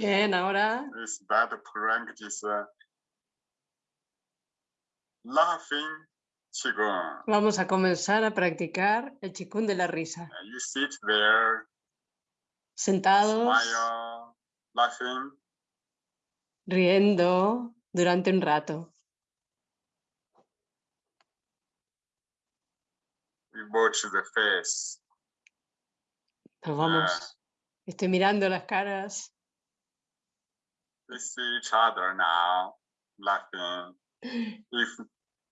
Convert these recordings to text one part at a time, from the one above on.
Bien, ahora is that practice uh, laughing qigong. vamos a comenzar a practicar el chikun de la risa. Uh, You sit there, Sentados, smile, laughing. riendo durante un rato. We watch the face. Nos vamos. Estoy mirando las caras. We see each other now, laughing. If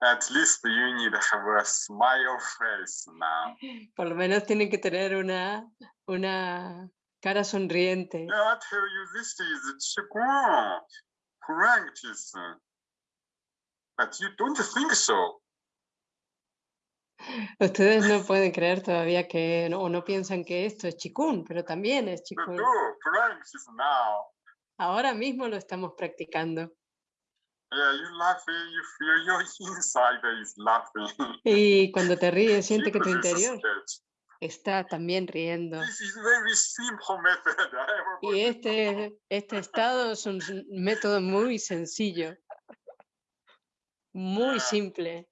at least you need to have a smile face now. Por lo menos tienen que tener una, una cara sonriente. Yeah, I tell you, this is Qigong practice. But you don't think so. Ustedes no pueden creer todavía que, no- o no piensan que esto es chikun, pero también es chikun. Ahora mismo lo estamos practicando. Y cuando te ríes, siente que tu interior está también riendo. Y este, este estado es un método muy sencillo, muy simple.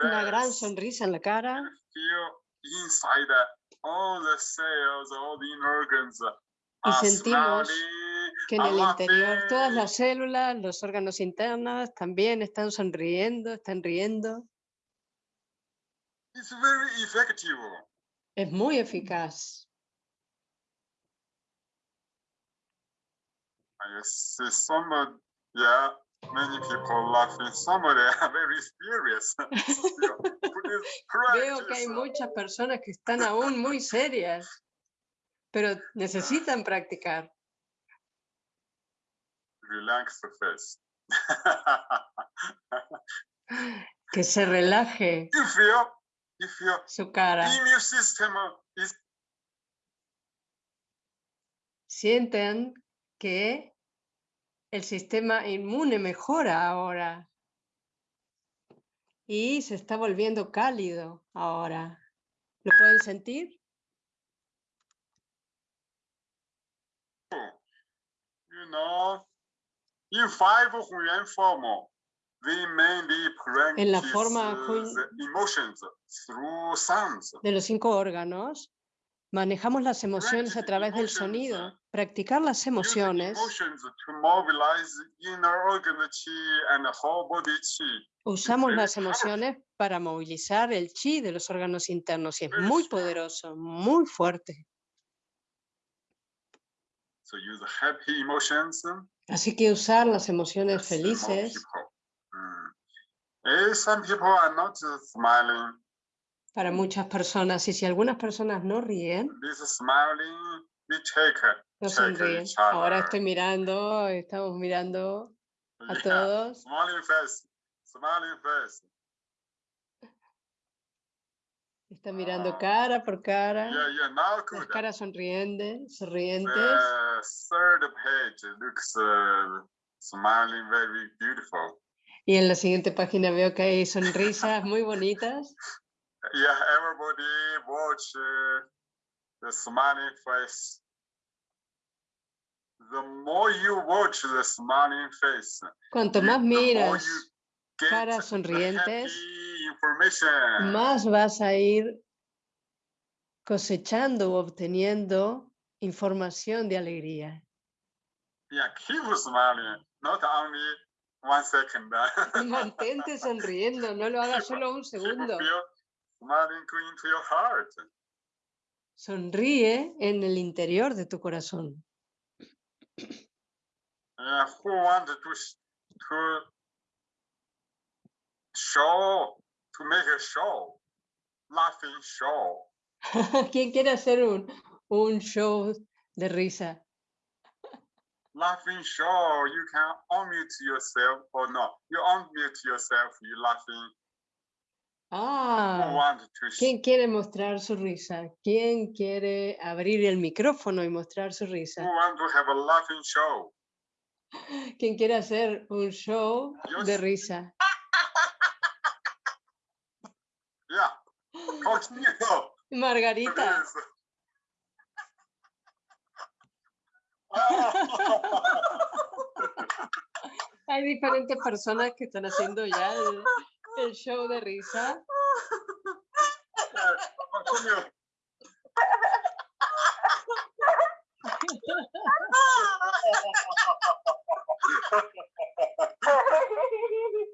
Una gran sonrisa en la cara Y sentimos que en el interior todas las células, los órganos internos también están sonriendo, están riendo. It's very effective. Es muy eficaz. I see some, yeah, many people laughing. Some of them are very serious. Still, please Veo que hay muchas personas que están aún muy serias, pero necesitan practicar. Relax the face. Que se relaje you feel, you su cara. is Sienten que el sistema inmune mejora ahora y se está volviendo cálido ahora. ¿Lo pueden sentir? Know, in five form, we mainly En la forma uh, emotions through sounds. De los cinco órganos, manejamos las emociones a través del emotions, sonido. uh, Practicar las emociones, usamos las emociones para movilizar el chi de los órganos internos y es Very muy poderoso, muy fuerte. So use happy emotions. Así que usar las emociones felices. Mm. Some people are not uh, smiling. para muchas personas y si algunas personas no ríen, This smiling, we check. no sonríen. Ahora estoy mirando, estamos mirando a Yeah, todos. Smiling face, smiling face. Está mirando Ah. cara por cara, Yeah, yeah, now las caras sonrientes, sonrientes. Third page looks uh, smiling very beautiful. Y en la siguiente página veo que hay sonrisas muy bonitas. Yeah, everybody watch uh, the smiling face. The more you watch the smiling face, Cuanto más miras caras the sonrientes. Más vas a ir cosechando o obteniendo información de alegría. Mantente sonriendo, no lo hagas solo un segundo. Sonríe en el interior de tu corazón. Uh, who to to show to make a show, laughing show? ¿Quién quiere hacer un, un show de risa? Laughing show. You can unmute yourself or no? You unmute yourself. You laughing. Who Ah, want to? ¿quién quiere mostrar su risa? ¿Quién quiere abrir el micrófono y mostrar su Who risa? want to have a laughing show? ¿Quién quiere hacer un show Yo de sí. risa? Margarita. Hay diferentes personas que están haciendo ya el show de risa.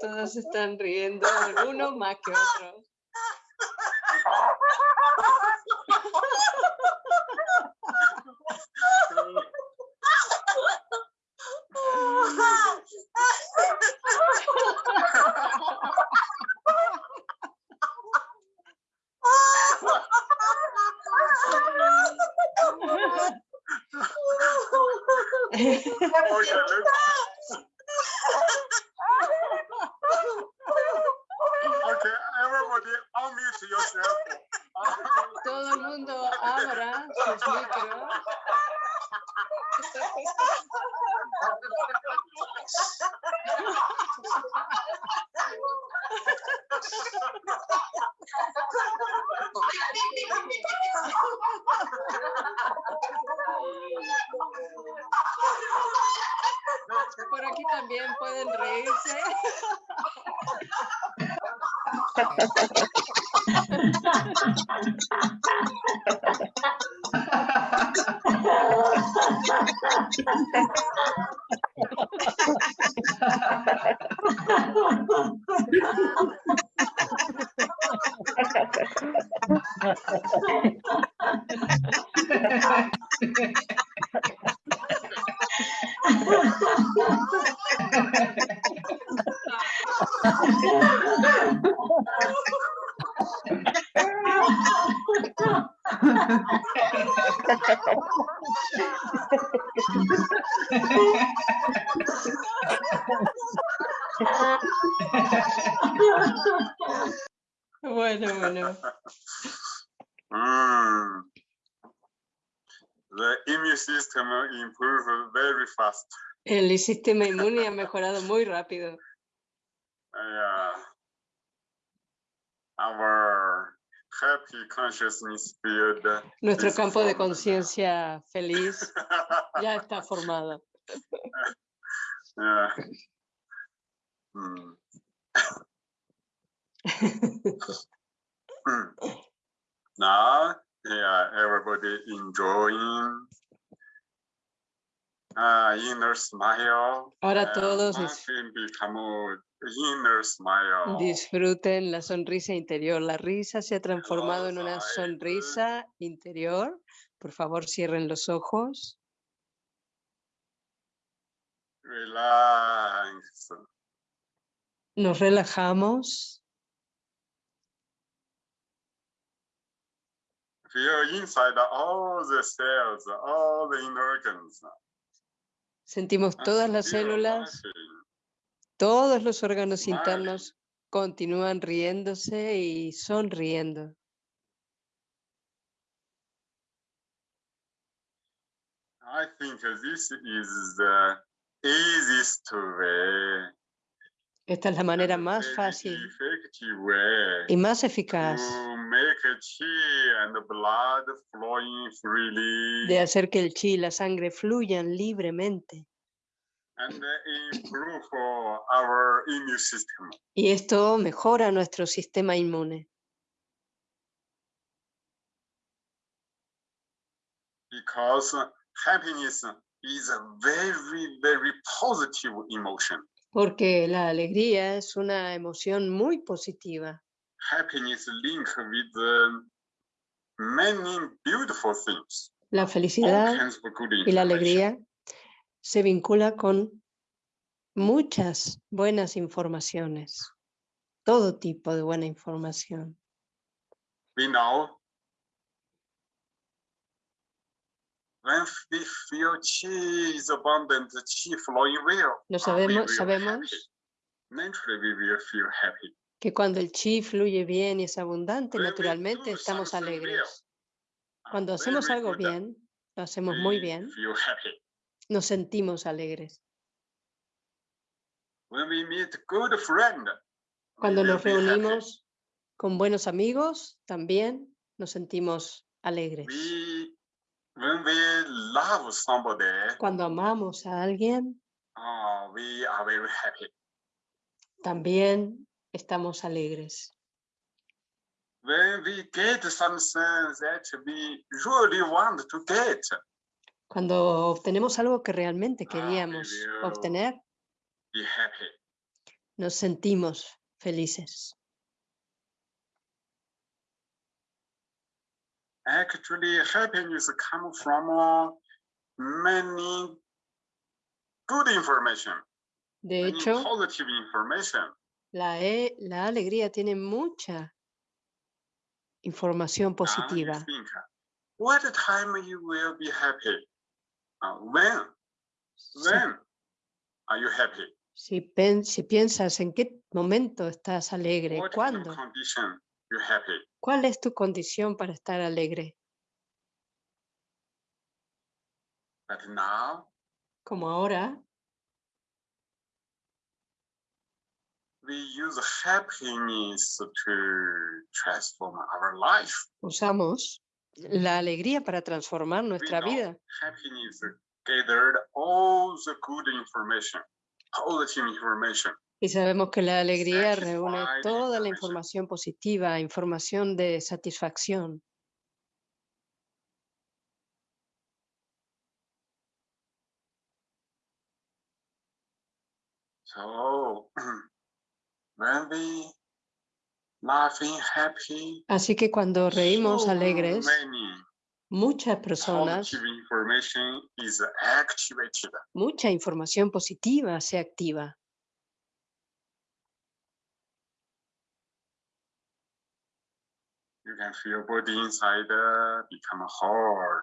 todos están riendo, uno más que otro. Okay, let's- okay, everybody unmute yourself. Todo el mundo abra sus micros. Por aquí también pueden reírse. Bueno, bueno. Mm. The immune system improve very fast. El sistema inmune ha mejorado muy rápido. Yeah. Our. Nuestro campo de conciencia feliz ya está formado. yeah. Mm. Now, yeah, everybody enjoying uh, inner smile. Ahora todos dis- disfruten la sonrisa interior. La risa se ha transformado en una sonrisa interior. Por favor, cierren los ojos. Relax. Nos relajamos. Feel inside all the cells, all the inner organs. Sentimos todas las células. Todos los órganos internos continúan riéndose y sonriendo. I think this is the easiest way. Esta es la manera más fácil y más eficaz de hacer que el chi y la sangre fluyan libremente. And improve our immune system. Y esto mejora nuestro sistema inmune. because happiness is a very, very positive emotion. Porque la alegría es una emoción muy positiva. Happiness link with uh, many beautiful things. La felicidad y la alegría se vincula con muchas buenas informaciones, todo tipo de buena información. We know when we feel chi is abundant, chi flowing well, Lo sabemos, sabemos que cuando el chi fluye bien y es abundante, naturalmente estamos alegres. Cuando hacemos algo bien, lo hacemos muy bien. Nos sentimos alegres. When we meet good friend, we Cuando will nos be reunimos con buenos amigos, también nos sentimos alegres. We, when we love somebody, Cuando amamos a alguien, uh, we are very happy. también estamos alegres. When we get something that we really want to get, Cuando obtenemos algo que realmente Ah, queríamos obtener, nos sentimos felices. Actually, happiness come from many good information, De hecho, positive information. la, e- la alegría tiene mucha información you positiva. what time you will be happy? When? Si- When are you happy? Si, pen- si piensas en qué momento estás alegre, What ¿cuándo? happy? ¿Cuál es tu condición para estar alegre? But now Como ahora, we use happiness to transform our life. usamos la alegría para transformar nuestra vida. Y sabemos que la alegría reúne toda la información positiva, información de satisfacción. So when we Así que cuando reímos alegres, muchas personas, mucha información positiva se activa. You can feel body inside uh, become hot,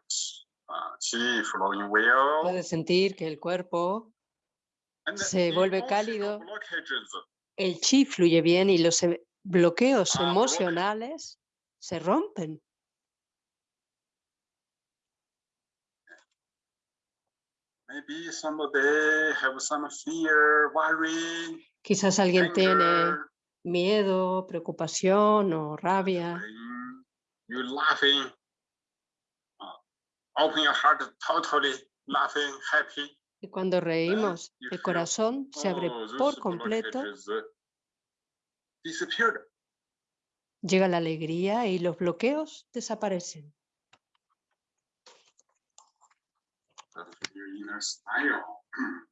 uh, chi flowing well. Puedes sentir que el cuerpo, and se vuelve cálido. el chi fluye bien y los bloqueos Ah, emocionales se rompen. Maybe somebody have some fear, worry, Quizás alguien tiene miedo, preocupación o rabia. happy. Y cuando reímos, you el corazón se abre oh, por completo, uh. Llega la alegría y los bloqueos desaparecen.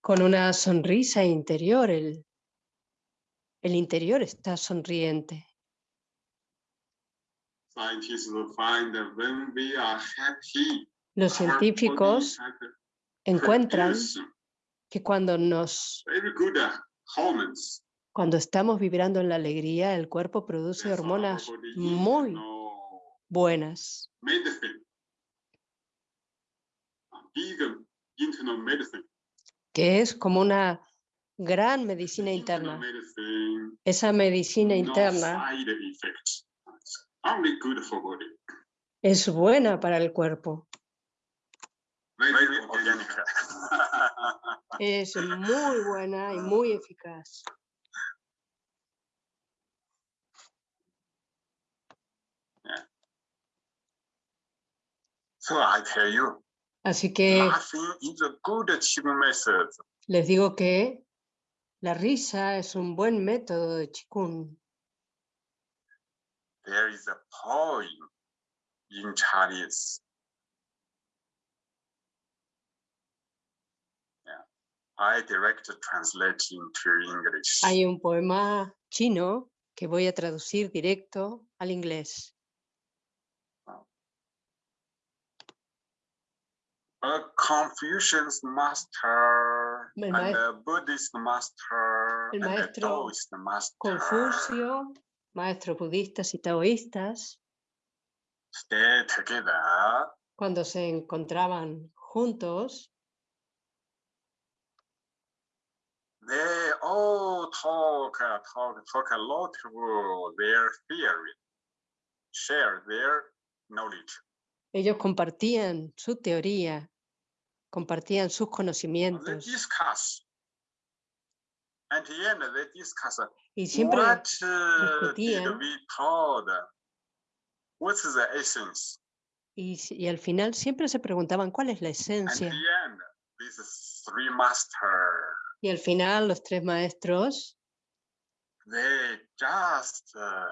Con una sonrisa interior, el, el interior está sonriente. Los científicos encuentran que cuando nos cuando estamos vibrando en la alegría, el cuerpo produce hormonas muy buenas. que es como una gran medicina interna. Esa medicina interna es buena para el cuerpo. Es muy buena y muy eficaz. so I tell you, Así que laughing is a good method. les digo que la risa es un buen método de Qigong. There is a poem in Chinese. I direct translate into English. Hay un poema chino que voy a traducir directo al inglés. a Confucian's master El and a Buddhist master el and a maestro Taoist master. Confucio, maestros budistas y taoístas, stay together, cuando se encontraban juntos, they all talk, uh, talk, talk a lot of their theory, share their knowledge. ellos compartían su teoría, compartían sus They conocimientos discuss. And the end, they discuss y siempre what uh, did we told? What's the essence? y, y al final siempre se preguntaban cuál es la esencia. the end, these three master, Y al final los tres maestros they just uh,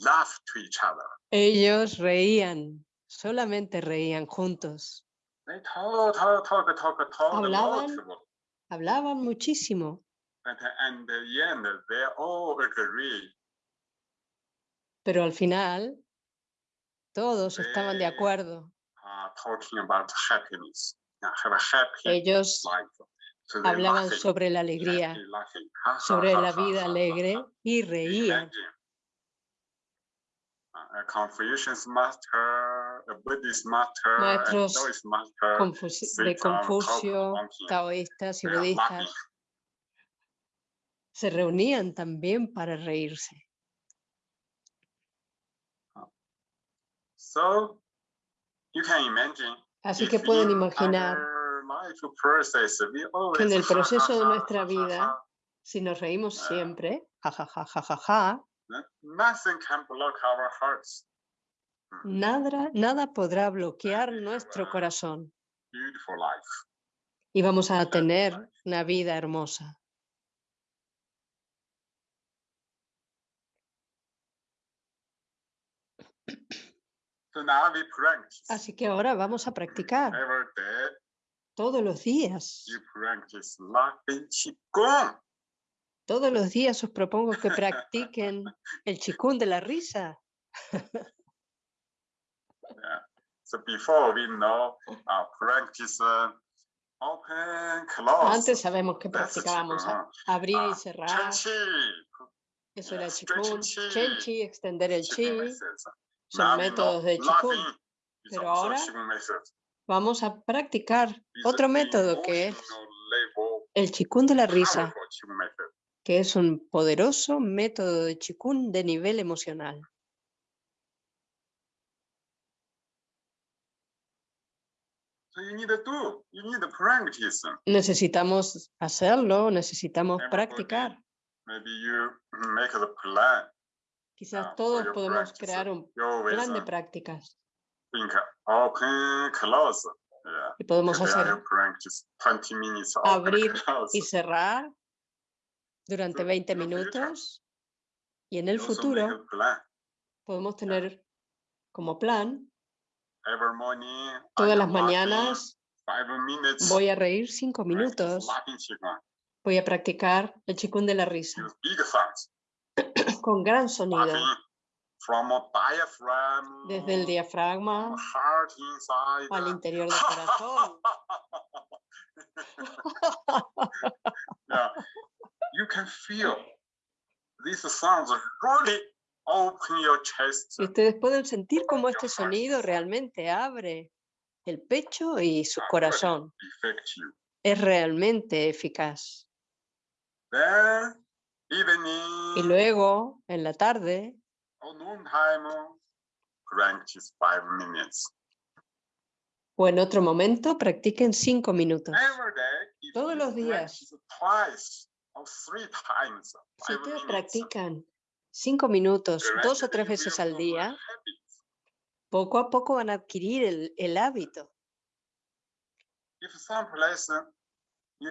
laugh to each other. Ellos reían, solamente reían juntos. They talk, talk, talk. Hablaban. Hablaban muchísimo, But and the end, they all agree. pero al final todos estaban de acuerdo. Uh, talking about happiness. Have a happy Ellos life. Hablaban sobre la alegría, sobre la vida alegre y reían. Imagine. Uh, a Confucius master, a Buddhist master, a Maestros de Confucio, taoístas y budistas se reunían también para reírse. Imagine. Así que pueden in imaginar que en el proceso de nuestra vida, si nos reímos Ah. siempre, jajaja, jajaja, Nothing can block our hearts. nada, nada podrá bloquear we have nuestro corazón. y vamos a tener una vida hermosa. Así que ahora vamos a practicar todos los días. Todos los días os propongo que practiquen el chikun de la risa. So before we know, uh, practice uh, open, close. Antes sabemos que practicábamos abrir y Ah, cerrar. Eso era yeah, chikun. chi, Chenchi, extender el chi. son métodos de is pero ahora. Vamos a practicar otro método que es el chikun de la risa, que es un poderoso método de chikun de nivel emocional. Necesitamos hacerlo, necesitamos practicar. Quizás ah, todos podemos crear un plan de prácticas open, close. Yeah. y podemos Today hacer practice 20 minutes open, abrir y cerrar durante So, 20 in the future, minutos y en el futuro podemos tener como plan Every morning, I todas las mañanas five minutes. voy a reír 5 practice minutos, voy a practicar el chikun de la risa con gran sonido. Laughing from a diaphragm. desde el diafragma heart inside. al interior del corazón. yeah, you can feel these sounds really open your chest. Y ustedes pueden sentir cómo este sonido realmente abre el pecho y su corazón. Es realmente eficaz. Then evening Y luego, en la tarde, minutes. o en otro momento, practiquen cinco minutos. Every day, if Todos los días. practice twice or three times, Si ustedes practican cinco minutos dos o tres veces al día, poco a poco van a adquirir el, el hábito. uh, you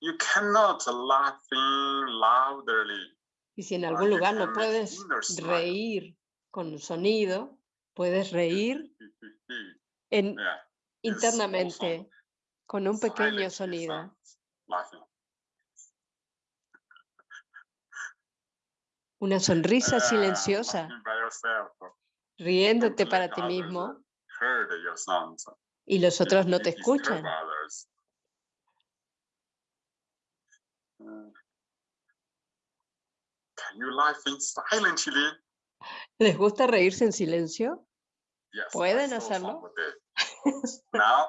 you cannot laughing loudly Y si en algún lugar no puedes reír con sonido, puedes reír en, internamente con un pequeño sonido. Una sonrisa Ah, silenciosa, riéndote para ti mismo. y los otros no te escuchan. others. Uh, Can you laughing silently? ¿Les gusta reírse en silencio? Yes. Pueden hacerlo. now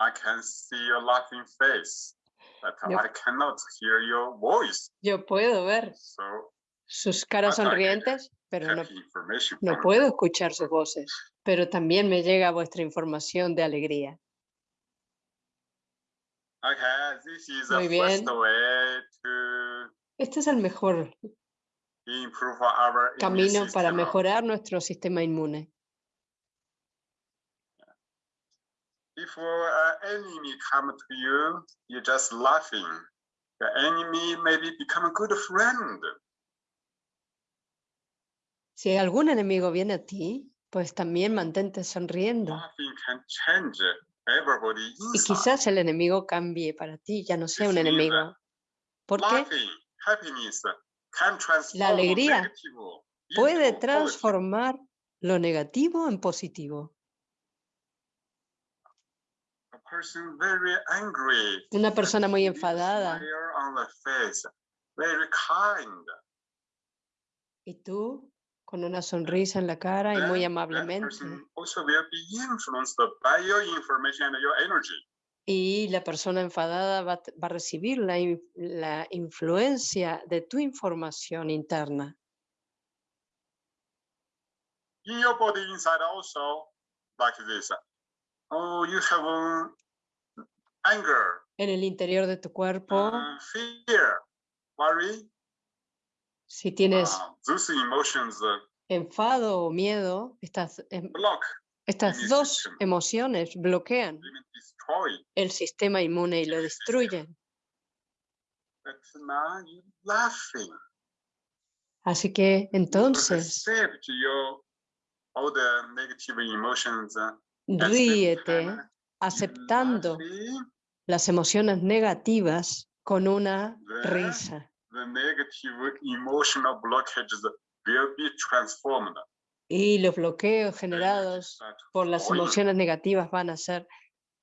I can see your laughing face, but. I cannot hear your voice. Yo puedo ver So sus caras sonrientes, pero no, no puedo escuchar sus voces. Pero también me llega vuestra información de alegría. Okay, this is Muy bien. way to Este es el mejor camino para mejorar nuestro sistema inmune. If an enemy come to you, you're just laughing. The enemy maybe become a good friend. Si algún enemigo viene a ti, pues también mantente sonriendo. Laughing can change everybody Y quizás el enemigo cambie para ti, ya no sea un enemigo. ¿Por qué? Transform alegría negative Puede transformar lo negativo en positivo. A person very angry. Una persona muy enfadada. Y tú, con una sonrisa en la cara y muy amablemente. Y la persona enfadada va, a t- va a recibir la, in- la influencia de tu información interna. In your body inside also, like this. Oh, you have um, anger, En el interior de tu cuerpo, uh, fear, worry. si tienes uh, those emotions uh, enfado o miedo, estas, em- block, estas dos emociones bloquean. El sistema inmune y lo destruyen. But now you laughing. Así que entonces uh, ríete aceptando las emociones negativas con una risa. Y los bloqueos generados por las emociones negativas van a ser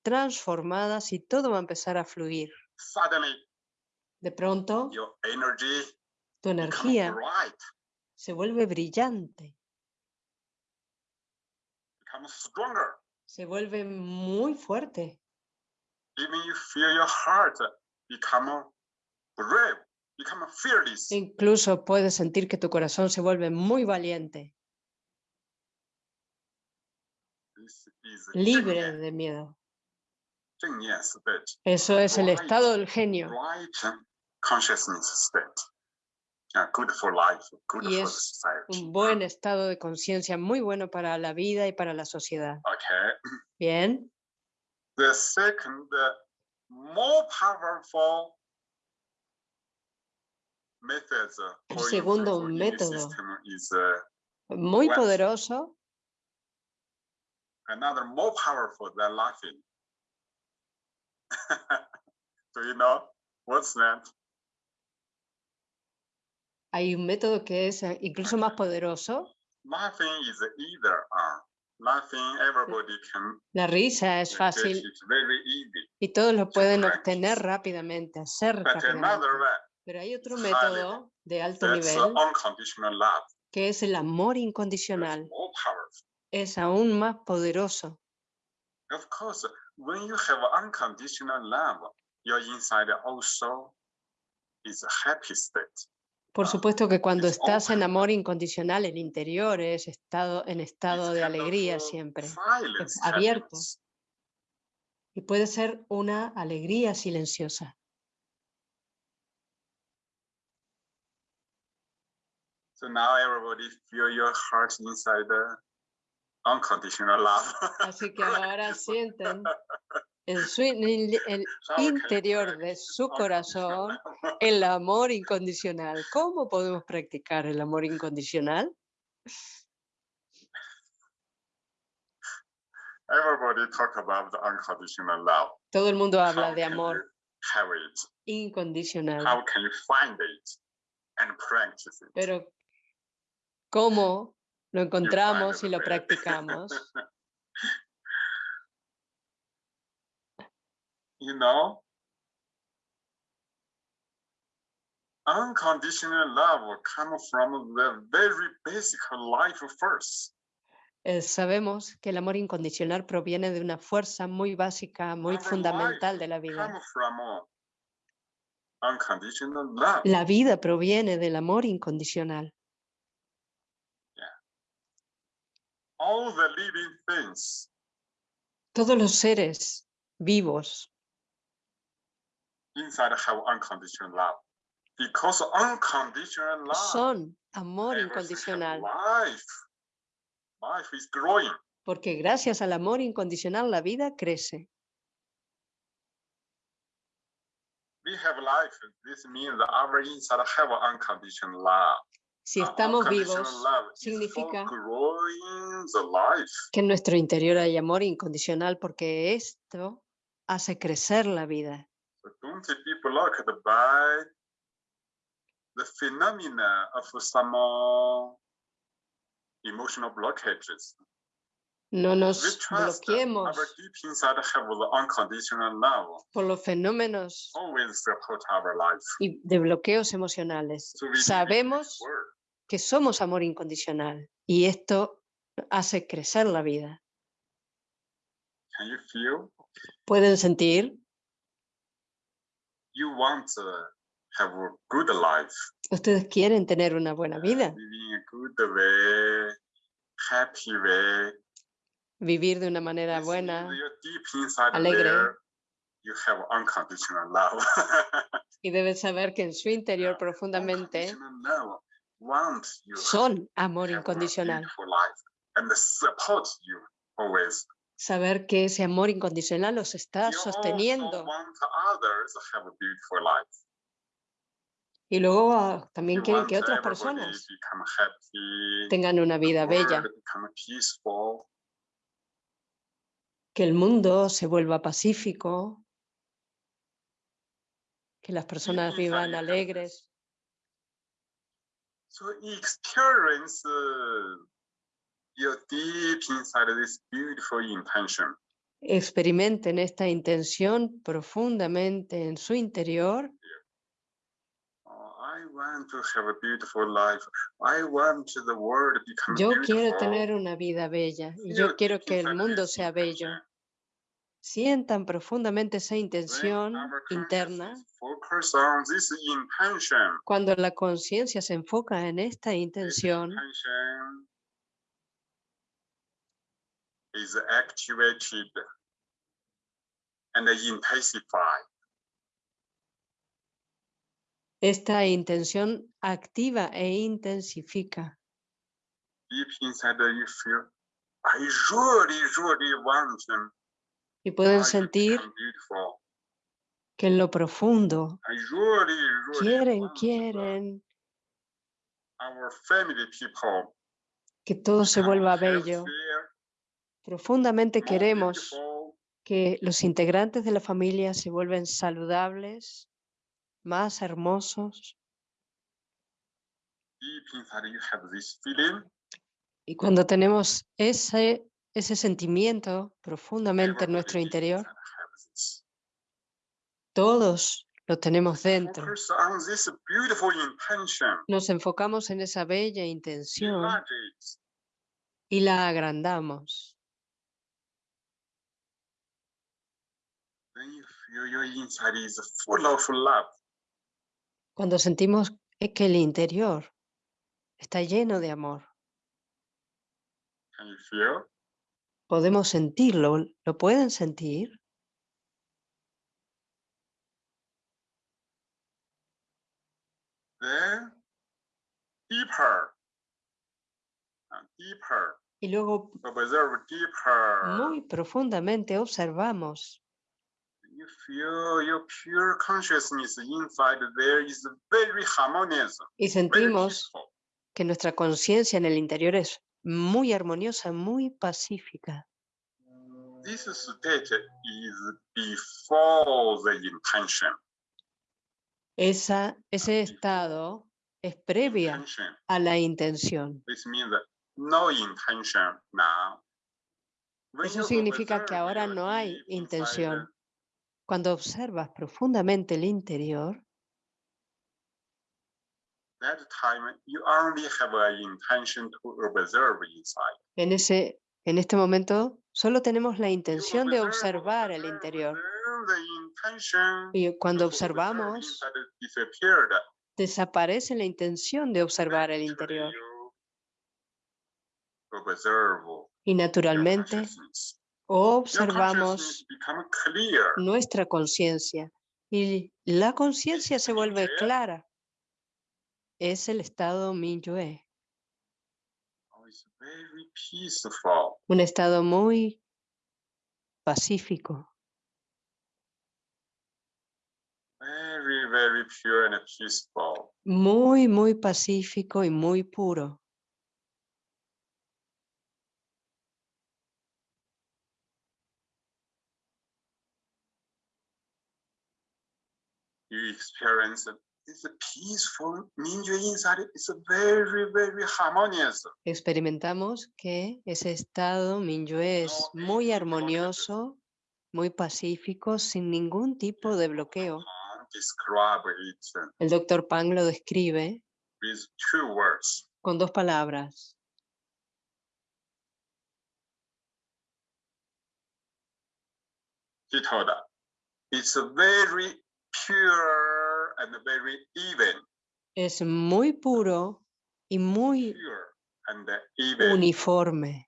transformadas y todo va a empezar a fluir. Suddenly, De pronto, your energy tu energía se vuelve brillante, se vuelve muy fuerte. Incluso puedes sentir que tu corazón se vuelve muy valiente, This is libre ,de miedo. Eso es el estado del genio. Y es un buen estado de conciencia, muy bueno para la vida y para la sociedad. Bien, The second, more powerful El segundo método. uh, muy poderoso, another more powerful than laughing. Do you know what's that? hay un método que es eh, incluso más poderoso. Laughing is either uh, laughing everybody can La risa es fácil very easy. y todos lo pueden obtener rápidamente, hacer But rápidamente. way, Pero hay otro método de alto uh, nivel que es el amor incondicional. Es aún más poderoso. Of course, when you have unconditional love, your inside also is a happy state. Por Ah, supuesto que cuando estás en amor incondicional, el interior es estado en estado de alegría uh, siempre. silence abierto. Y puede ser una alegría silenciosa. So now everybody feel your heart inside the unconditional love. Así que ahora sienten en su el How you interior de su corazón el amor incondicional. ¿Cómo podemos practicar el amor incondicional? Everybody talk about the unconditional love. Todo el mundo How habla de can amor incondicional, How can you find it and practice it? pero ¿cómo lo encontramos y lo practicamos? you know, unconditional love comes from the very basic life force. Eh, sabemos que el amor incondicional proviene de una fuerza muy básica, muy fundamental de la vida. uh. La vida proviene del amor incondicional. All the living things Todos los seres vivos inside have unconditional love. Because unconditional love, son amor incondicional, life. Life is growing. porque gracias al amor incondicional la vida crece. We have life. This means that our inside have unconditional love. Si estamos vivos, significa que en nuestro interior hay amor incondicional porque esto hace crecer la vida. No nos bloqueemos por los fenómenos y de bloqueos emocionales. Sabemos. Que somos amor incondicional y esto hace crecer la vida. Can you feel? ¿Pueden sentir? You want to have a good life. Ustedes quieren tener una buena uh, vida, Living a good way, happy way. vivir de una manera buena alegre. there, you have unconditional love. y deben saber que en su interior Yeah, profundamente Son amor incondicional. Saber que ese amor incondicional los está sosteniendo y luego ah, también quieren que otras personas tengan una vida bella, world become peaceful. que el mundo se vuelva pacífico, que las personas vivan alegres. So experience uh, your deep inside this beautiful intention. Experimenten esta intención profundamente en su interior. I want to have a beautiful life. I want the world to become Yo quiero tener una vida bella y yo quiero que el mundo sea bello. Sientan profundamente esa intención interna. Cuando la conciencia se enfoca en esta intención, esta intención activa e intensifica. Deep inside you feel, I really, really want. Y pueden sentir que en lo profundo quieren, quieren que todo se vuelva bello. Profundamente queremos que los integrantes de la familia se vuelvan saludables, más hermosos. Y cuando tenemos ese, ese sentimiento profundamente en nuestro interior, todos lo tenemos dentro. Nos enfocamos en esa bella intención y la agrandamos. Cuando sentimos e- que el interior está lleno de amor? Podemos sentirlo. ¿Lo pueden sentir? Then deeper. Deeper. Y luego deeper. muy profundamente observamos You feel your pure consciousness inside there is very harmonious. y sentimos que nuestra conciencia en el interior es muy armoniosa, muy pacífica. This state is before the intention. Esa, ese before estado es previa Intention. a la intención. This means no intention now. Eso significa que ahora no hay intención. Cuando observas profundamente el interior, that time you only have an intention to observe inside. En, ese, en este momento solo tenemos la intención de observar el interior. Y cuando observamos, desaparece la intención de observar el interior. Y naturalmente observamos nuestra conciencia y la conciencia se vuelve clara. Es el estado Minyue, Oh, un estado muy pacífico, Very, very pure and peaceful. muy, muy pacífico y muy puro. You experience a peaceful Mingyue inside. It's a very, very harmonious. Experimentamos que ese estado Minyue es muy armonioso, muy pacífico, sin ningún tipo de bloqueo. It El doctor Pang lo describe with two words. con dos palabras. He told us, it's a very pure and very even. Es muy puro y muy Pure and even. uniforme.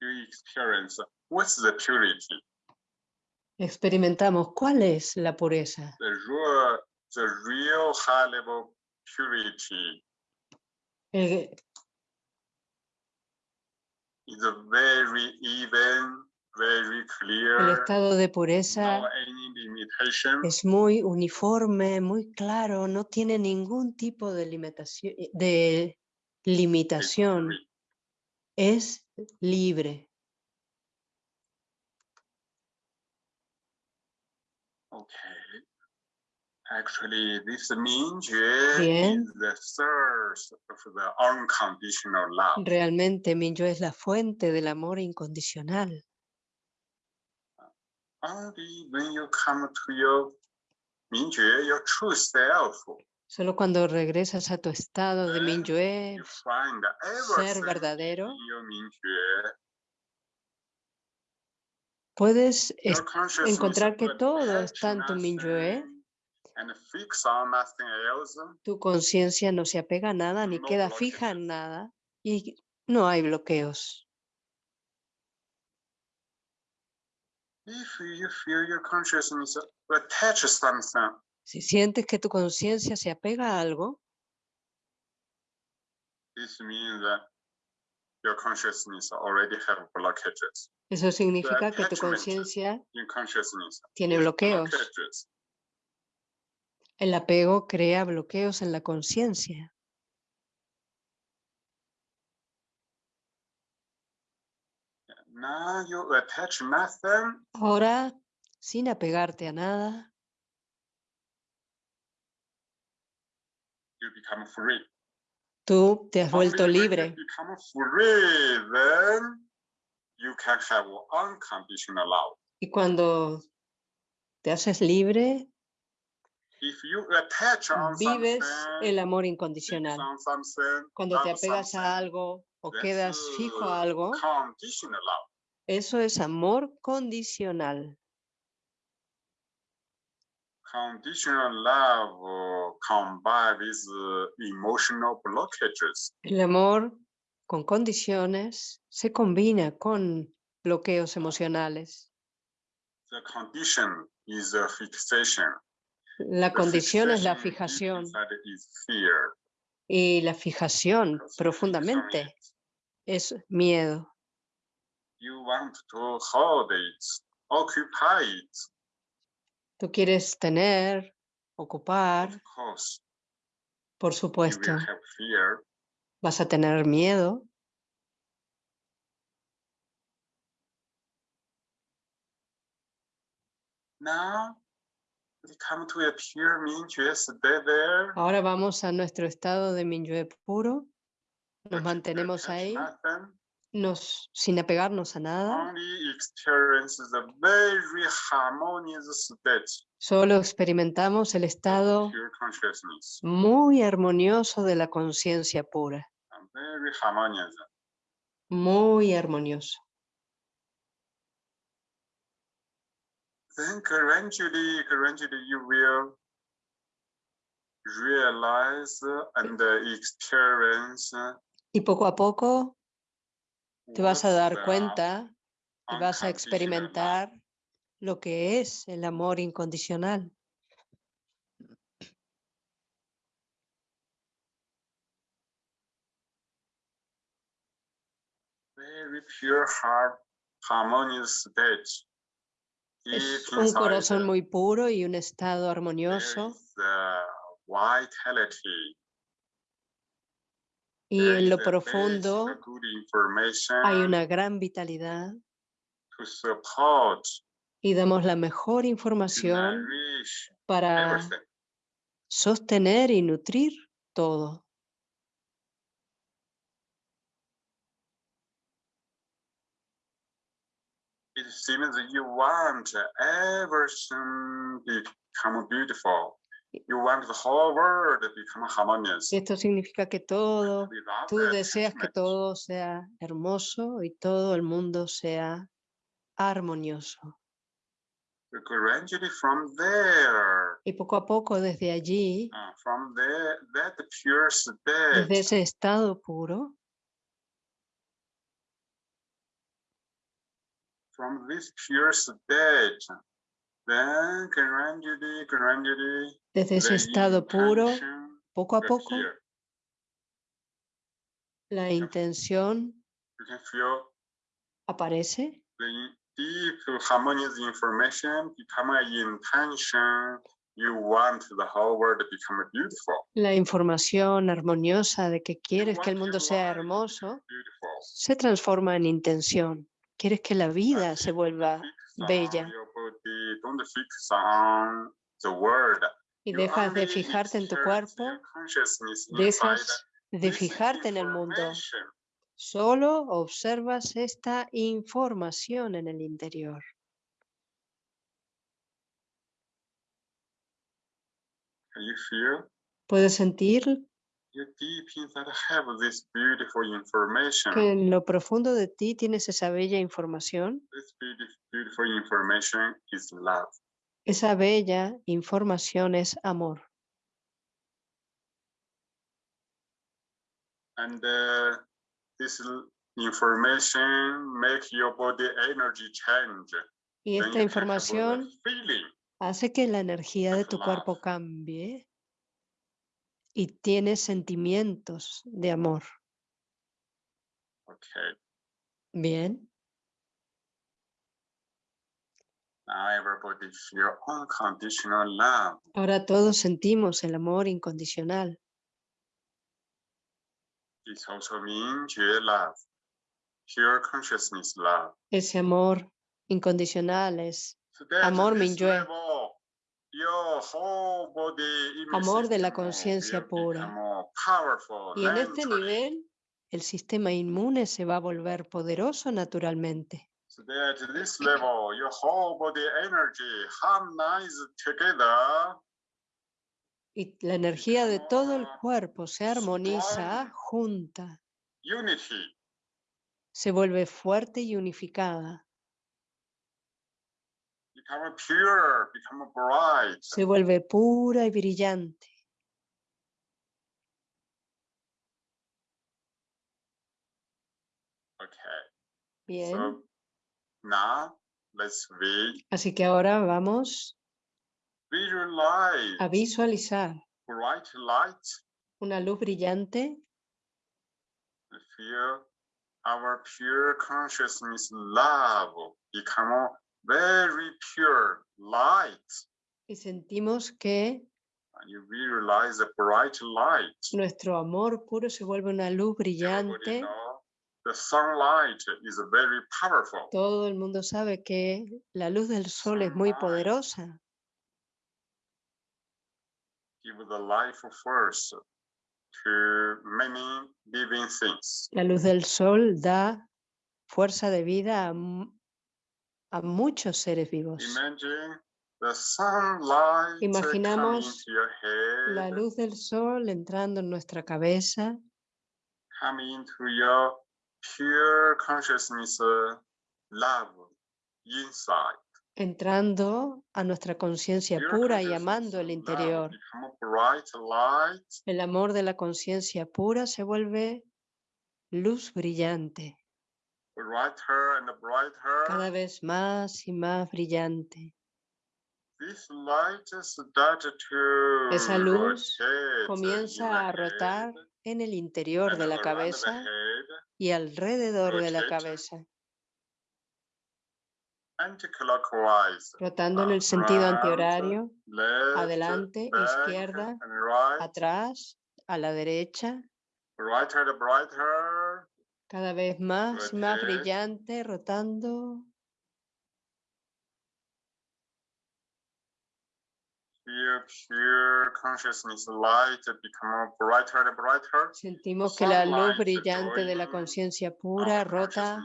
You experience what's the purity? Experimentamos cuál es la pureza. The real, the real high level purity El- is a very even, very el clear, estado de pureza no any limitation. es muy uniforme, muy claro, no tiene ningún tipo de limitación, de limitación, es libre. Okay. Actually, this Mingjue Bien. is the source of the unconditional love. Realmente Minyue es la fuente del amor incondicional. Only when you come to your Mingjue, your true self, Solo cuando regresas a tu estado de find ser verdadero, puedes encontrar que todo está en tu Minyue. Tu conciencia no se apega a nada ni queda fija en nada y no hay bloqueos. If you feel your consciousness attach something, Si sientes que tu conciencia se apega a algo, this means that your consciousness already have blockages. eso significa que tu conciencia tiene bloqueos. El apego crea bloqueos en la conciencia. Ahora, sin apegarte a nada, you become free. tú te has vuelto libre. Y cuando te haces libre, If you attach on vives el amor incondicional. Cuando te apegas a algo o quedas fijo a algo, eso es amor condicional. Conditional love uh. El amor con condiciones se combina con bloqueos emocionales. The condition is a fixation. La condición es la fijación. y la fijación profundamente es miedo. You want to hold it, occupy it. Tú quieres tener, ocupar, por supuesto, vas a tener miedo, Now, come to a pure there. Ahora vamos a nuestro estado de Minyue puro, nos mantenemos ahí, nos, sin apegarnos a nada, solo experimentamos el estado muy armonioso de la conciencia pura, muy armonioso. Then gradually, gradually you will realize and experience Y poco a poco te vas a dar cuenta y vas a experimentar lo que es el amor incondicional. very pure heart, harmonious state. Es un corazón muy puro y un estado armonioso. Y en lo the profundo hay una gran vitalidad y damos la mejor información para sostener y nutrir todo. It seems that you want everything become beautiful. You want the whole world to become harmonious. Esto significa que todo, tú deseas que todo sea hermoso y todo el mundo sea armonioso. gradually from there, Y poco a poco desde allí, uh, from there, that pure desde ese estado puro, from this pure state, then gradually, gradually, desde ese estado puro, poco a poco, appear. la intención You can feel aparece the deep harmonious information become an intention. You want the whole world to become beautiful. la información armoniosa de que quieres que el mundo sea hermoso, se transforma en intención. Quieres que la vida But se vuelva bella. y dejas de fijarte en tu cuerpo, dejas de fijarte en el mundo. Solo observas esta información en el interior. Puedes sentir You deep inside have this beautiful information. que en lo profundo de ti tienes esa bella información. This beautif- beautiful information is love. Esa bella información es amor. And uh, this information make your body energy change. Y esta información hace que la energía de tu cuerpo cambie y tienes sentimientos de amor. Okay. Bien, Now everybody feel unconditional love. ahora todos sentimos el amor incondicional. It also means pure love, pure consciousness love. Ese amor incondicional es Amor Minyue. level, your whole body immune Amor de la conciencia pura. Y en este nivel, el sistema inmune se va a volver poderoso naturalmente. Y la energía de todo el cuerpo se armoniza, junta, se vuelve fuerte y unificada, Become pure, become bright. se vuelve pura y brillante. Okay. Bien, So now let's vi- así que ahora vamos visualize a visualizar bright light. una luz brillante Feel our pure consciousness love become very pure light. y sentimos que And you visualize a bright light. nuestro amor puro se vuelve una luz brillante. the sunlight is very powerful. Todo el mundo sabe que la luz del sol es muy poderosa. Give the life force to many living things. La luz del sol da fuerza de vida a, a muchos seres vivos. Uh, Imaginamos La luz del sol entrando en nuestra cabeza, uh, entrando a nuestra conciencia pura y amando el love interior. El amor de la conciencia pura se vuelve luz brillante. Cada vez más y más brillante. This light start to Esa luz Comienza a rotar en el interior de la cabeza y alrededor de la cabeza, rotando en el sentido antihorario, left, adelante, izquierda, atrás, a la derecha, cada vez más más brillante, rotando. Sentimos que la luz brillante de la conciencia pura rota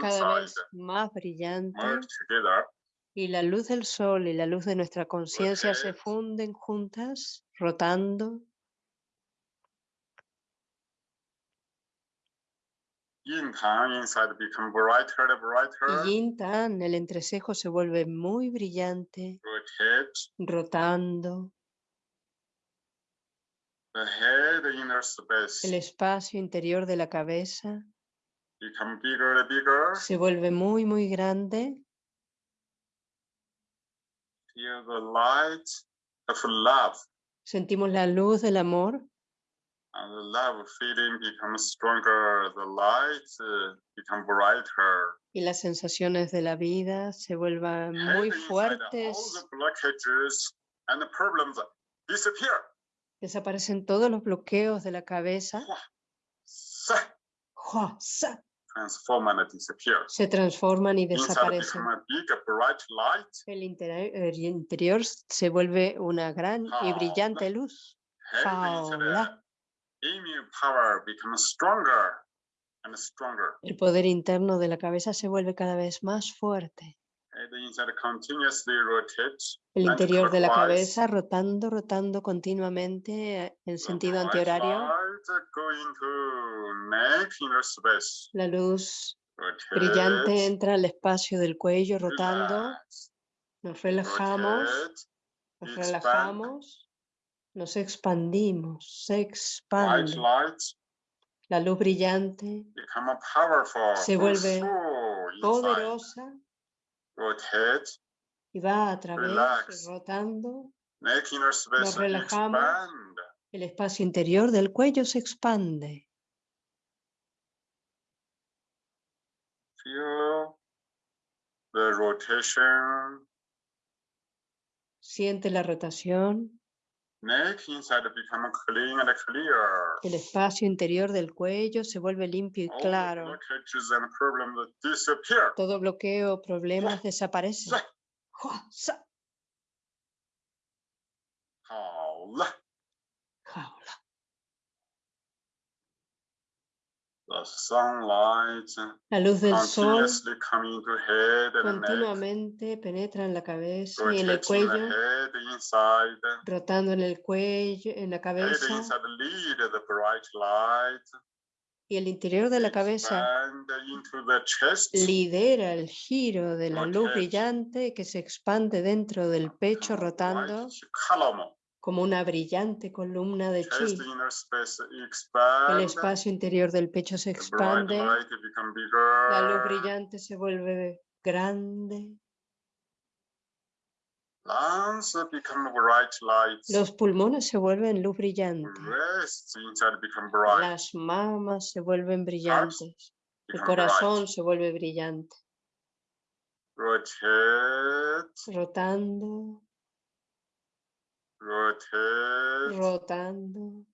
cada vez más brillante. Y la luz del sol y la luz de nuestra conciencia se funden juntas, rotando. Yin tang inside become brighter and brighter, yin tan, el entrecejo se vuelve muy brillante, rotate, rotando. the head inner El space espacio interior de la cabeza. Become bigger and bigger, se vuelve muy, muy grande. feel the light of love. Sentimos la luz del amor And the love feeling becomes stronger, the light uh, become brighter. y las sensaciones de la vida se vuelvan muy inside, all fuertes. the blockages and the problems disappear. Desaparecen todos los bloqueos de la cabeza. And disappear. Se transforman y desaparecen. become a big bright light. El interi- el interior se vuelve una gran y brillante luz. El poder interno de la cabeza se vuelve cada vez más fuerte. Head inside continuously rotates. El interior de la cabeza rotando, rotando continuamente eh, en sentido antihorario. La luz brillante entra al espacio del cuello rotando. Nos relajamos, nos relajamos, nos expandimos, se expande. La luz brillante. Se vuelve poderosa Rotate, y va a través, rotando. space relajamos. El espacio interior del cuello se expande. Siente la rotación. El espacio interior del cuello se vuelve limpio y the claro. Todo bloqueo o problemas desaparecen. Sa- ¡Jua! ¡Sa! 好了。Jaula. The sunlight La luz del sol continuamente penetra en la cabeza y en el cuello, rotando en el cuello, en la cabeza inside lead the bright light, y el interior de la cabeza. Lidera el giro de la luz brillante que se expande dentro del pecho rotando. Como una brillante columna de chi. El espacio interior del pecho se expande, la luz brillante se vuelve grande, los pulmones se vuelven luz brillante, las mamas se vuelven brillantes, el corazón se vuelve brillante, rotando, rotate. rotando.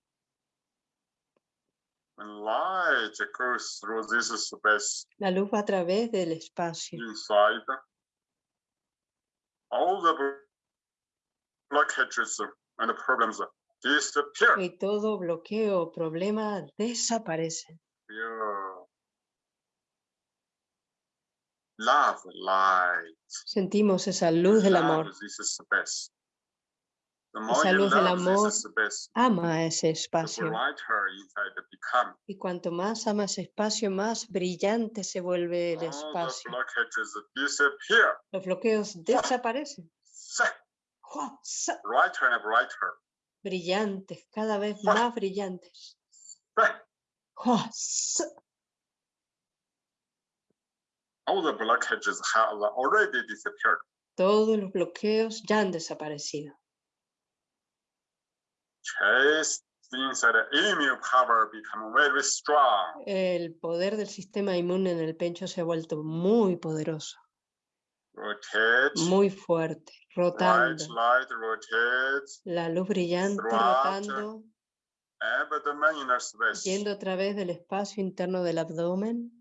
When light goes through this space La luz va a través del espacio. inside, all the blockages and problems disappear. Y todo bloqueo problema desaparece. Feel love, light. Sentimos esa luz del amor. This is the best. The more Esa luz del amor. Ama ese espacio. Y cuanto más ama ese espacio, más brillante se vuelve el espacio. Los bloqueos desaparecen. Brillantes, cada vez más brillantes. All the blockages have already disappeared. Todos los bloqueos ya han desaparecido. Chase inside the immune power become very strong. El poder del sistema inmune en el pecho se ha vuelto muy poderoso, Rotate. muy fuerte, rotando. light rotates. La luz brillante rotando, Abdomen inner space. yendo a través del espacio interno del abdomen.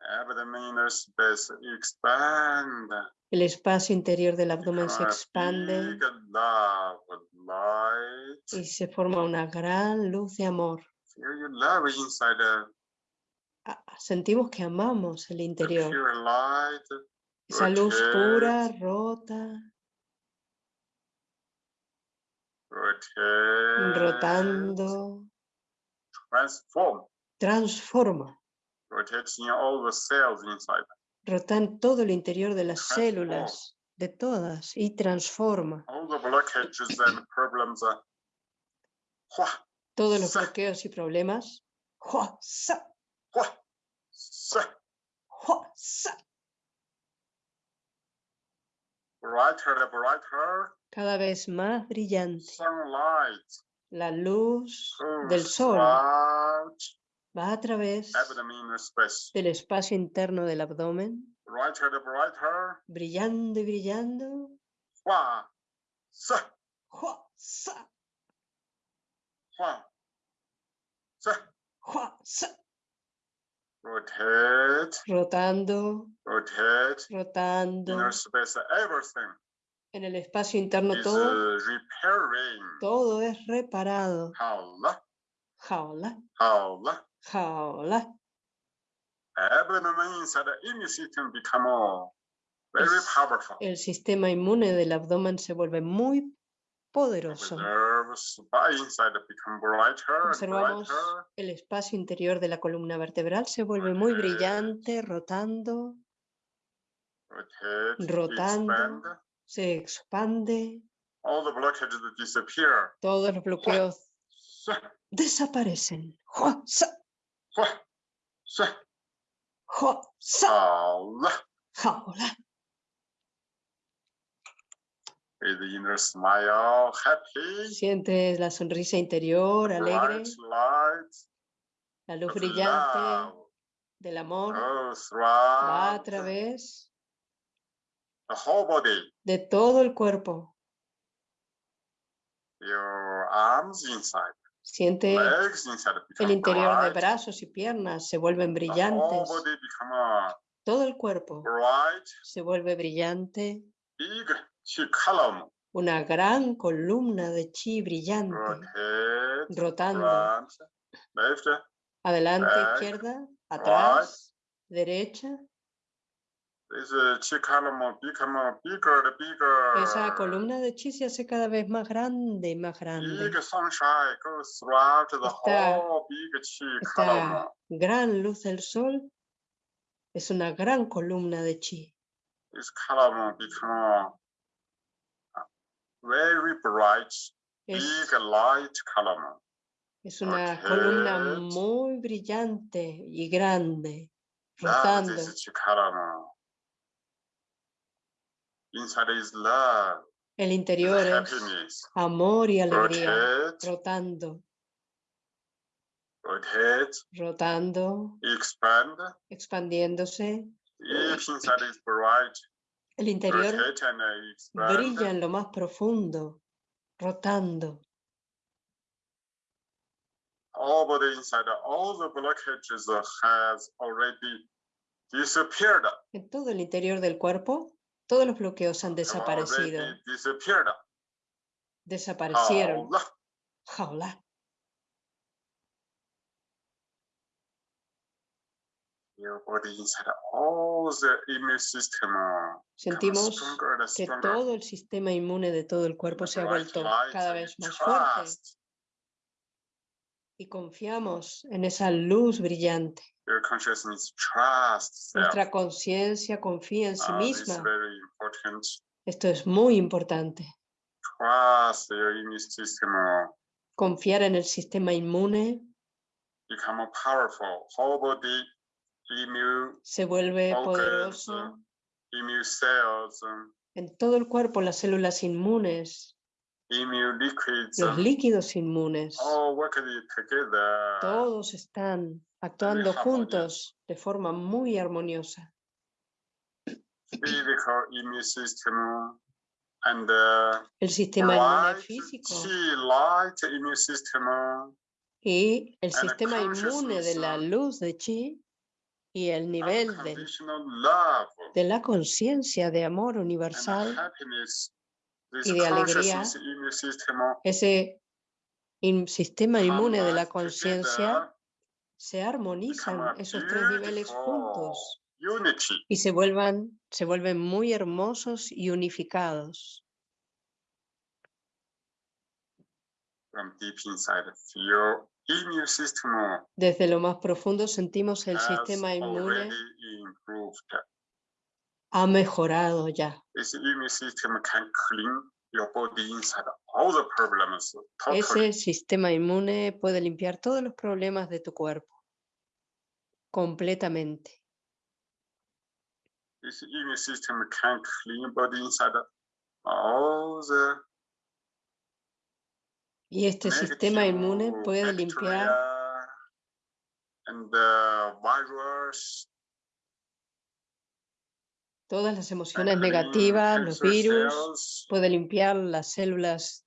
Abdomen inner space expand. El espacio interior del abdomen se expande Big love light. y se forma una gran luz de amor. Feel your love inside the, Sentimos que amamos el interior. pure light. Esa luz pura, rotate, rota, Rotate. rotando, Transform. transforma. Rotating all the cells inside. Rota en todo el interior de las Transforma. células, de todas, y transforma. Todos los bloqueos y problemas. Cada vez más brillante. La luz del sol va a través del espacio interno del abdomen, Brighter and brighter. brillando y brillando. Hua, sa, ¡Jua! Sa. hua, sa. Rotate, Rotando, rotate. rotando. Inner space, everything En el espacio interno is todo, uh, repairing. todo es reparado. Jaula, Jaula, jaula. jaula. El sistema inmune del abdomen se vuelve muy poderoso. Observamos el espacio interior de la columna vertebral se vuelve muy brillante, rotando, Rotando. se expande, All the blockages disappear. todos los bloqueos Sa, desaparecen. Sa, ¡Jua! Sa. jaula. Jaula. With the inner smile, happy. Sientes la sonrisa interior, alegre, Bright light. la luz brillante love del amor goes va a través the whole body. de todo el cuerpo. Your arms inside, Siente el interior de brazos y piernas se vuelven brillantes. Todo el cuerpo se vuelve brillante. Una gran columna de chi brillante. Rotando. Adelante, izquierda, atrás, derecha. This uh, chi column become bigger and bigger. Esa columna de chi se hace cada vez más grande y más grande. Esta- Esta gran luz del sol es una gran columna de chi. This column become a very bright, Es, big light column. es una columna muy brillante y grande, rotando. Inside is love, El is interior es happiness. amor y alegría, Rotate, rotando, rotate, rotando, expand. expandiéndose. If inside is bright, El interior expand. brilla en lo más profundo, rotando. All the inside, all the blockages has already disappeared. En todo el interior del cuerpo, todos los bloqueos han desaparecido, desaparecieron. Jaula. Sentimos que todo el sistema inmune de todo el cuerpo se ha vuelto cada vez más fuerte y confiamos en esa luz brillante. Your consciousness trusts. Nuestra conciencia confía en sí Uh, this is misma. very important. Esto es muy importante. Trust your immune system Confiar en el sistema inmune become more powerful. Whole body immune se vuelve organs, poderoso. immune cells, En todo el cuerpo las células inmunes, immune liquids, los líquidos inmunes, all together. todos están actuando juntos de forma muy armoniosa. El sistema inmune físico y el sistema inmune de la luz de chi y el nivel del- de la conciencia de amor universal, y de alegría. ese in- sistema inmune de la conciencia, se armonizan esos tres niveles juntos y se vuelvan, se vuelven muy hermosos y unificados. Desde lo más profundo sentimos el sistema inmune ha mejorado ya. This immune system can clean your body inside all the problems totally. Ese sistema inmune puede limpiar todos los problemas de tu cuerpo completamente. This immune system can clean your body inside all the Y este sistema inmune puede limpiar and the virus. Todas las emociones negativas, los virus, puede limpiar las células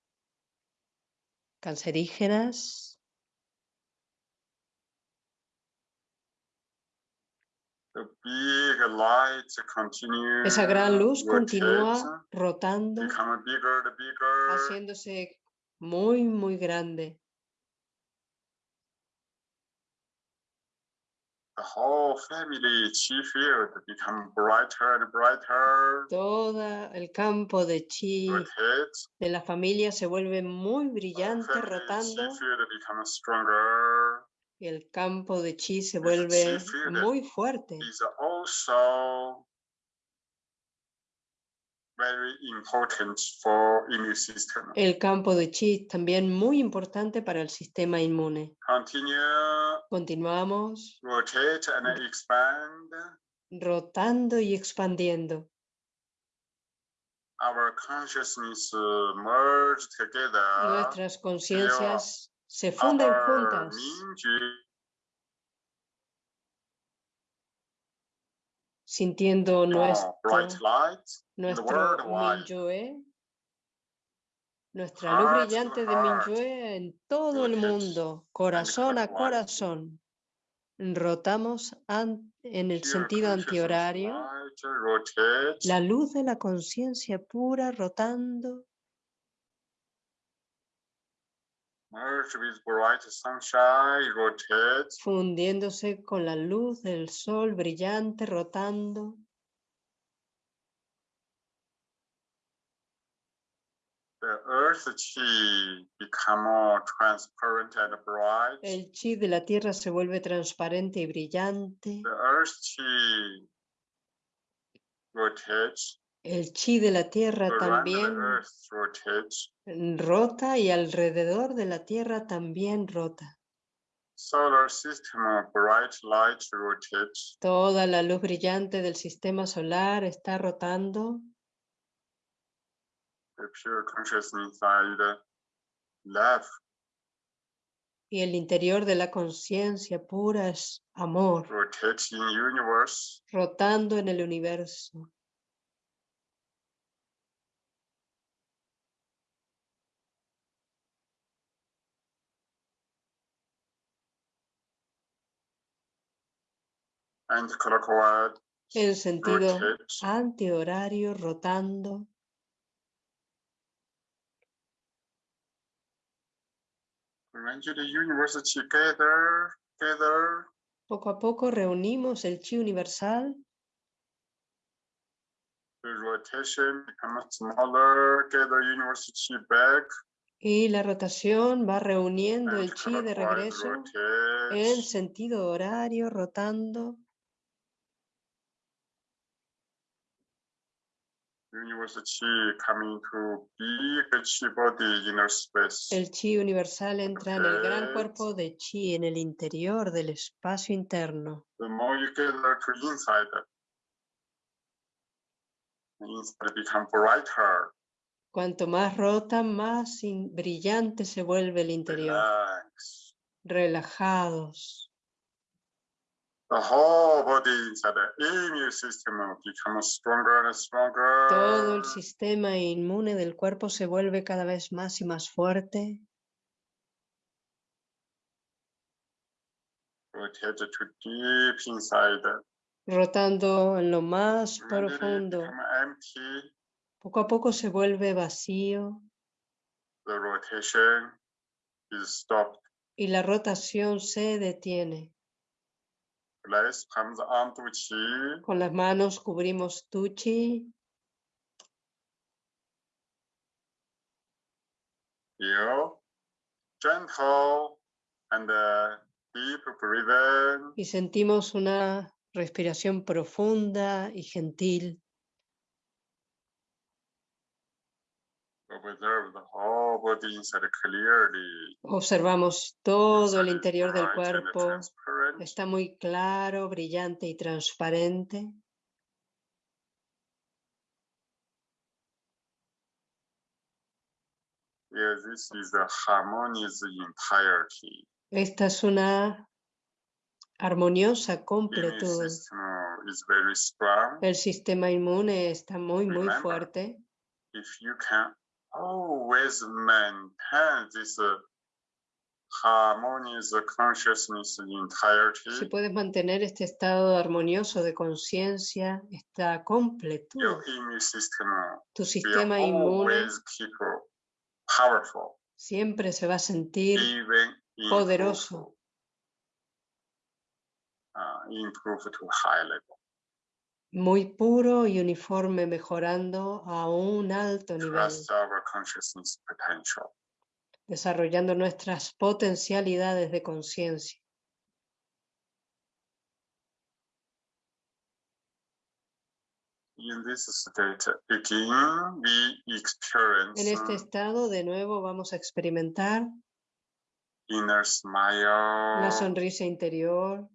cancerígenas, esa gran luz continúa rotando, haciéndose muy, muy grande. The whole family chi field become brighter and brighter. Todo el campo de chi de la familia se vuelve muy The brillante family rotando y el campo de chi se vuelve muy fuerte. Is also very important for immune system. El campo de chi también muy importante para el sistema inmune. Continue Continuamos rotate and expand. rotando y expandiendo. Our consciousness uh, merge together. Nuestras conciencias se funden juntas. Sintiendo uh, nuestro, nuestro nuestra luz brillante de. Minyue en todo el mundo, corazón a corazón. Rotamos en el sentido antihorario, la luz de la conciencia pura rotando, Merge with bright sunshine, rotate. fundiéndose con la luz del sol brillante, rotando. The earth chi become more transparent and bright. El chi de la tierra se vuelve transparente y brillante. The earth chi rotates. El chi de la tierra también rota y alrededor de la tierra también rota. Solar system of bright light rotates. Toda la luz brillante del sistema solar está rotando. The pure consciousness inside love. Y el interior de la conciencia pura es amor, rotates in universe. rotando en el universo. And clockwise En sentido antihorario, rotando. The Poco a poco reunimos el chi universal. The rotation becomes smaller, get the universal chi back. y la rotación va reuniendo and el chi de regreso. en sentido horario, rotando. Universal chi coming to big chi body inner space. El chi universal entra en el gran cuerpo de chi en el interior del espacio interno. The more you gather to inside, the inside become brighter. Cuanto más rota, más brillante se vuelve el interior. Relajados. The whole body inside the immune system will become stronger and stronger. Todo el sistema inmune del cuerpo se vuelve cada vez más y más fuerte. Deep inside. rotando en lo más profundo. empty. Poco a poco se vuelve vacío The rotation is stopped. y la rotación se detiene. Con las manos cubrimos tu chi, uh, deep breathing. y sentimos una respiración profunda y gentil. Observe the whole body inside clearly. Observamos todo el interior del cuerpo. Está muy claro, brillante y transparente. Esta es una armoniosa completud. El sistema inmune está muy, muy fuerte. If you can always maintain this harmonious consciousness Si puedes mantener este estado armonioso de conciencia, esta completud, your immune system tu will sistema inmune always keep powerful, siempre se va a sentir even improve, poderoso, uh, improve to high level. Muy puro y uniforme, mejorando a un alto nivel, potential. desarrollando nuestras potencialidades de conciencia. En este estado, de nuevo, vamos a experimentar smile, sonrisa interior,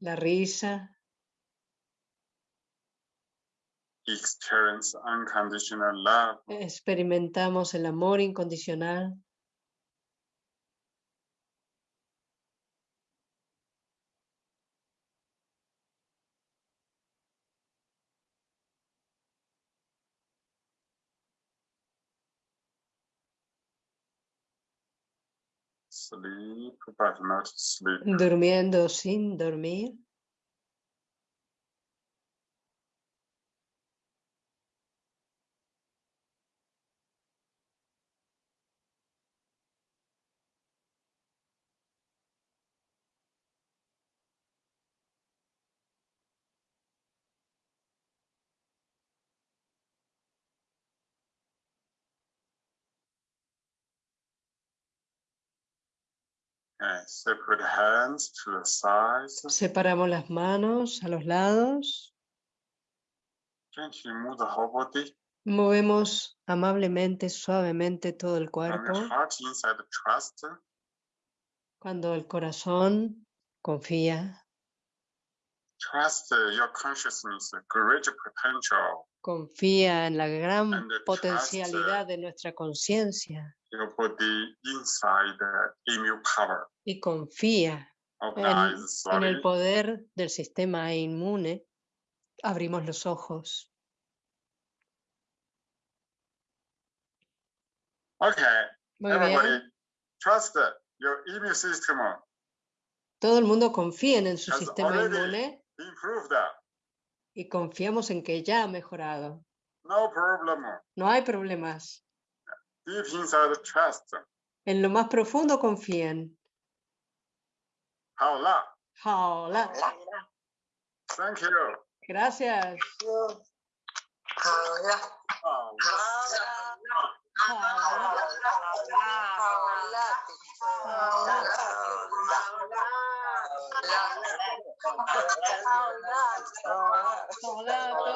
la risa, experience unconditional love. experimentamos el amor incondicional. Sleep, but not sleep. durmiendo sin dormir. Hands to the sides. Separamos las manos a los lados, Gently move the whole body. movemos amablemente, suavemente todo el cuerpo. heart. Cuando el corazón confía, Trust uh, your consciousness, great potential. confía en la gran And trust, potencialidad de nuestra conciencia y confía en, en el poder del sistema inmune, abrimos los ojos. Okay, Muy everybody, bien. trust your immune system Todo el mundo confía en su has sistema inmune. Y confiamos en que ya ha mejorado. No, problem. no hay problemas. Deep. En lo más profundo confíen. Hola. Hola. Thank you. Gracias. 好了。好了，好了，